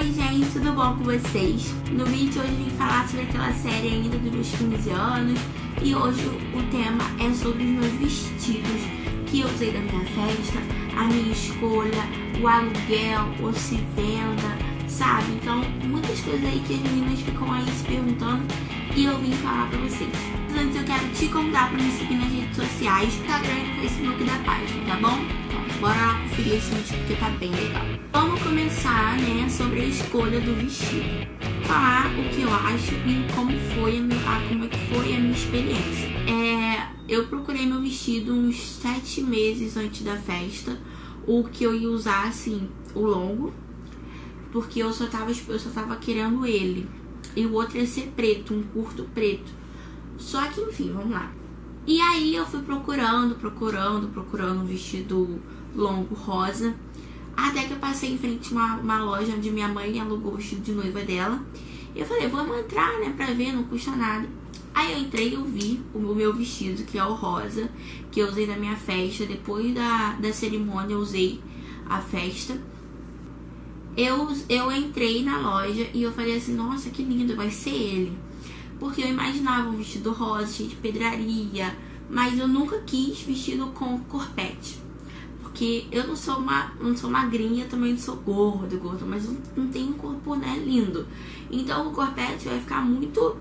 Oi gente, tudo bom com vocês? No vídeo de hoje vim falar sobre aquela série ainda dos meus 15 anos E hoje o tema é sobre os meus vestidos que eu usei da minha festa A minha escolha, o aluguel, ou se venda, sabe? Então muitas coisas aí que as meninas ficam aí se perguntando E eu vim falar pra vocês Antes eu quero te convidar pra me seguir nas redes sociais Instagram e Facebook da página, tá bom? Bora lá conferir esse vídeo porque tá bem legal. Vamos começar, né, sobre a escolha do vestido. Falar o que eu acho e como foi a minha, como é que foi a minha experiência. É, eu procurei meu vestido uns sete meses antes da festa. O que eu ia usar, assim, o longo. Porque eu só tava, eu só tava querendo ele. E o outro ia ser preto, um curto preto. Só que, enfim, vamos lá. E aí eu fui procurando, procurando, procurando um vestido longo rosa. Até que eu passei em frente a uma, uma loja onde minha mãe alugou o vestido de noiva dela. Eu falei, vamos entrar, né, pra ver, não custa nada. Aí eu entrei e eu vi o meu vestido, que é o rosa, que eu usei na minha festa. Depois da, da cerimônia eu usei a festa. Eu, eu entrei na loja e eu falei assim, nossa, que lindo, vai ser ele. Porque eu imaginava um vestido rosa, cheio de pedraria, mas eu nunca quis vestido com corpete. Porque eu não sou uma, não sou magrinha, também não sou gordo, gordo, mas não, não tenho um corpo, né, lindo. Então o corpete vai ficar muito,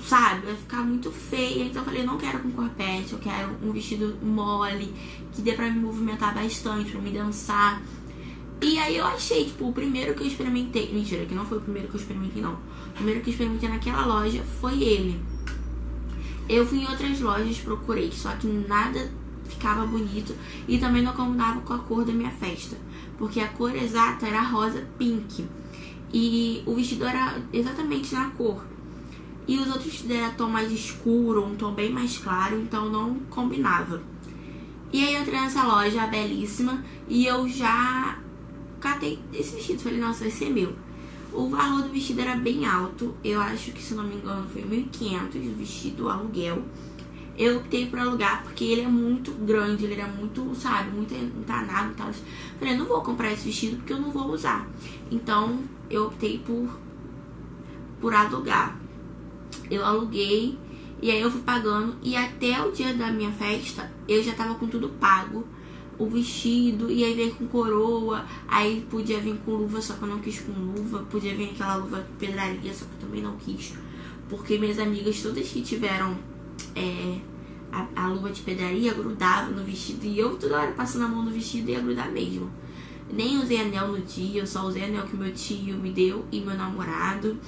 sabe, vai ficar muito feia. Então eu falei, não quero com corpete, eu quero um vestido mole, que dê pra me movimentar bastante, pra me dançar. E aí eu achei, tipo, o primeiro que eu experimentei. Mentira, que não foi o primeiro que eu experimentei, não. O primeiro que eu experimentei naquela loja foi ele. Eu fui em outras lojas, procurei, só que nada ficava bonito e também não combinava com a cor da minha festa, porque a cor exata era rosa pink e o vestido era exatamente na cor. E os outros vestidos eram tom mais escuro, um tom bem mais claro, então não combinava. E aí eu entrei nessa loja belíssima e eu já catei esse vestido, falei, nossa, vai ser meu. O valor do vestido era bem alto, eu acho que se não me engano foi 1.500 o vestido aluguel eu optei por alugar porque ele é muito grande, ele era muito, sabe, muito entanado e tal. Falei, não vou comprar esse vestido porque eu não vou usar. Então, eu optei por, por alugar. Eu aluguei e aí eu fui pagando e até o dia da minha festa eu já tava com tudo pago. O vestido, e aí veio com coroa, aí podia vir com luva, só que eu não quis com luva, podia vir aquela luva pedraria, só que eu também não quis. Porque minhas amigas todas que tiveram é, a, a, luva de pedraria grudava no vestido e eu toda hora passando a mão no vestido ia grudar mesmo. Nem usei anel no dia, eu só usei anel que meu tio me deu e meu namorado.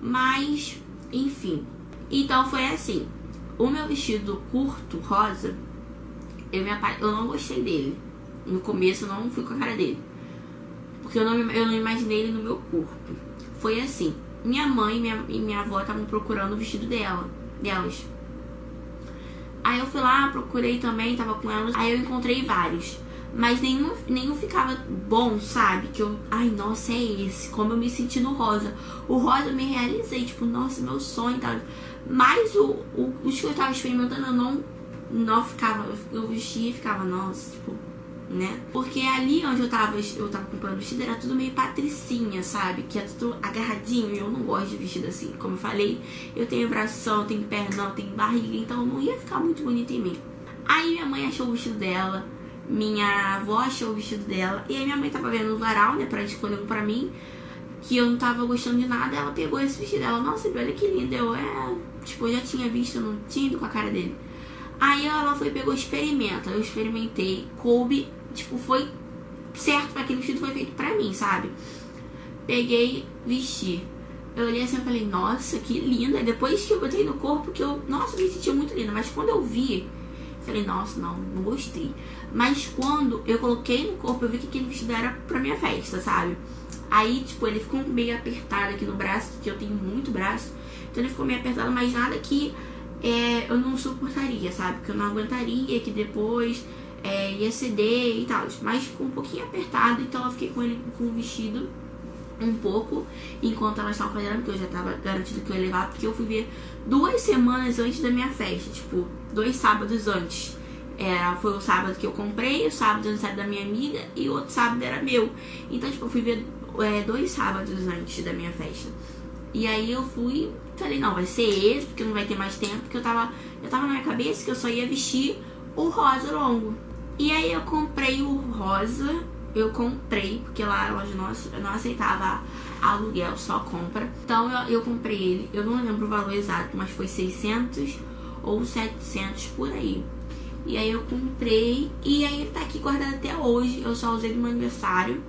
Mas, enfim. Então foi assim. O meu vestido curto, rosa, eu, me eu não gostei dele. No começo eu não fui com a cara dele. Porque eu não, eu não imaginei ele no meu corpo. Foi assim. Minha mãe e minha, e minha avó estavam procurando o vestido dela, delas. Aí eu fui lá, procurei também, tava com elas. Aí eu encontrei vários. Mas nenhum, nenhum ficava bom, sabe? Que eu, ai, nossa, é esse. Como eu me senti no rosa. O rosa eu me realizei, tipo, nossa, meu sonho tal. Mas o, o, os que eu tava experimentando, eu não, não ficava. Eu vestia e ficava, nossa, tipo, né? Porque ali onde eu tava, eu tava comprando vestido era tudo meio patricinha, sabe? Que é tudo agarradinho e eu não gosto de vestido assim. Como eu falei, eu tenho bração, tenho pernão, tenho barriga, então não ia ficar muito bonito em mim. Aí minha mãe achou o vestido dela, minha avó achou o vestido dela, e aí minha mãe tava vendo no varal, né, pra escolher um pra mim, que eu não tava gostando de nada, ela pegou esse vestido dela, nossa, olha que lindo, eu é, tipo, eu já tinha visto, eu não tinha ido com a cara dele. Aí ela foi pegou experimenta, eu experimentei, coube tipo, foi certo para aquele vestido foi feito pra mim, sabe? Peguei, vesti. Eu olhei assim e falei, nossa, que linda. Depois que eu botei no corpo, que eu, nossa, me senti muito linda. Mas quando eu vi, falei, nossa, não, não gostei. Mas quando eu coloquei no corpo, eu vi que aquele vestido era pra minha festa, sabe? Aí, tipo, ele ficou meio apertado aqui no braço, que eu tenho muito braço. Então ele ficou meio apertado, mas nada que é, eu não suportaria, sabe? Que eu não aguentaria, que depois é, ia ceder e tal. Mas ficou um pouquinho apertado, então eu fiquei com ele com o vestido um pouco enquanto elas estavam fazendo, porque eu já tava garantido que eu ia levar, porque eu fui ver duas semanas antes da minha festa, tipo, dois sábados antes. Era, foi o sábado que eu comprei, o sábado aniversário da minha amiga e o outro sábado era meu. Então, tipo, eu fui ver é, dois sábados antes da minha festa. E aí eu fui, falei, não, vai ser esse, porque não vai ter mais tempo, porque eu tava, eu tava na minha cabeça que eu só ia vestir o rosa longo. E aí eu comprei o rosa, eu comprei, porque lá a loja nossa não aceitava aluguel, só compra. Então eu, eu comprei ele, eu não lembro o valor exato, mas foi 600 ou 700 por aí. E aí eu comprei e aí ele tá aqui guardado até hoje. Eu só usei no meu aniversário.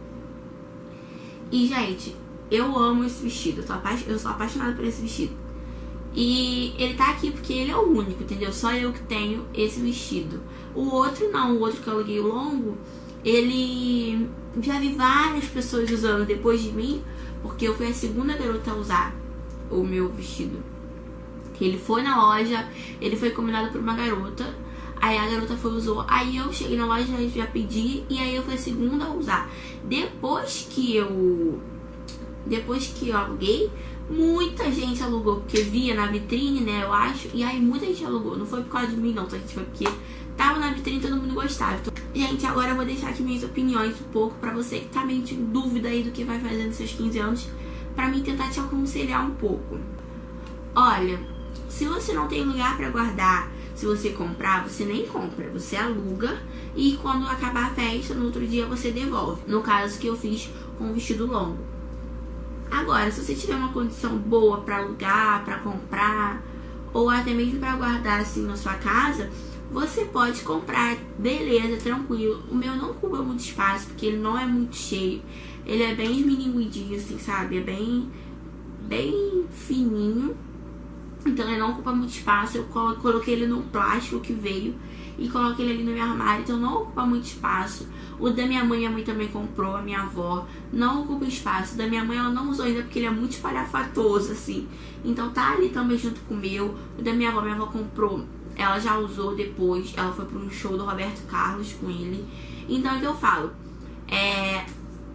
E, gente, eu amo esse vestido. Eu, tô eu sou apaixonada por esse vestido. E ele tá aqui porque ele é o único, entendeu? Só eu que tenho esse vestido. O outro não, o outro que eu aluguei o longo, ele já vi várias pessoas usando depois de mim, porque eu fui a segunda garota a usar o meu vestido. Ele foi na loja, ele foi combinado por uma garota. Aí a garota foi usou. Aí eu cheguei na loja já pedi. E aí eu fui a segunda a usar. Depois que eu. Depois que eu aluguei, muita gente alugou. Porque via na vitrine, né? Eu acho. E aí muita gente alugou. Não foi por causa de mim, não, tá? Foi porque tava na vitrine e todo mundo gostava. Então, gente, agora eu vou deixar aqui minhas opiniões um pouco pra você que tá meio de dúvida aí do que vai fazer nos seus 15 anos. Pra mim tentar te aconselhar um pouco. Olha, se você não tem lugar para guardar se você comprar, você nem compra, você aluga e quando acabar a festa, no outro dia você devolve. No caso que eu fiz com o vestido longo. Agora, se você tiver uma condição boa para alugar, para comprar ou até mesmo para guardar assim na sua casa, você pode comprar, beleza, tranquilo. O meu não ocupa muito espaço porque ele não é muito cheio. Ele é bem esmilinguidinho assim, sabe? É bem bem fininho então ele não ocupa muito espaço. Eu coloquei ele no plástico que veio e coloquei ele ali no meu armário. Então não ocupa muito espaço. O da minha mãe, a mãe também comprou, a minha avó. Não ocupa espaço. O da minha mãe ela não usou ainda porque ele é muito espalhafatoso, assim. Então tá ali também junto com o meu. O da minha avó, minha avó comprou. Ela já usou depois. Ela foi para um show do Roberto Carlos com ele. Então é que eu falo. É,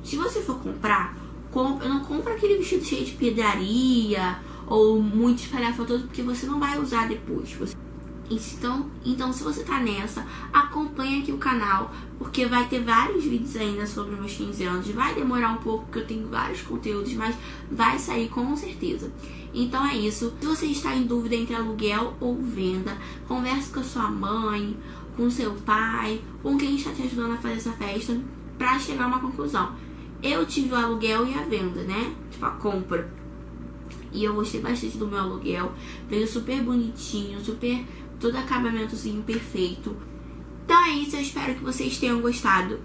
se você for comprar, compra, não compra aquele vestido cheio de pedraria ou muito espalhafatoso porque você não vai usar depois. Então, então, se você tá nessa, acompanha aqui o canal, porque vai ter vários vídeos ainda sobre meus 15 anos. Vai demorar um pouco, porque eu tenho vários conteúdos, mas vai sair com certeza. Então é isso. Se você está em dúvida entre aluguel ou venda, converse com a sua mãe, com seu pai, com quem está te ajudando a fazer essa festa, para chegar a uma conclusão. Eu tive o aluguel e a venda, né? Tipo, a compra. E eu gostei bastante do meu aluguel. Veio super bonitinho, super. todo acabamentozinho perfeito. Então é isso, eu espero que vocês tenham gostado.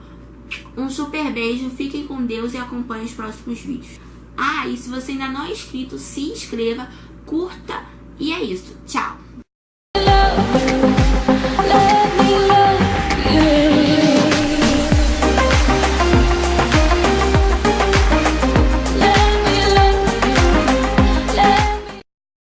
Um super beijo, fiquem com Deus e acompanhem os próximos vídeos. Ah, e se você ainda não é inscrito, se inscreva, curta e é isso. Tchau!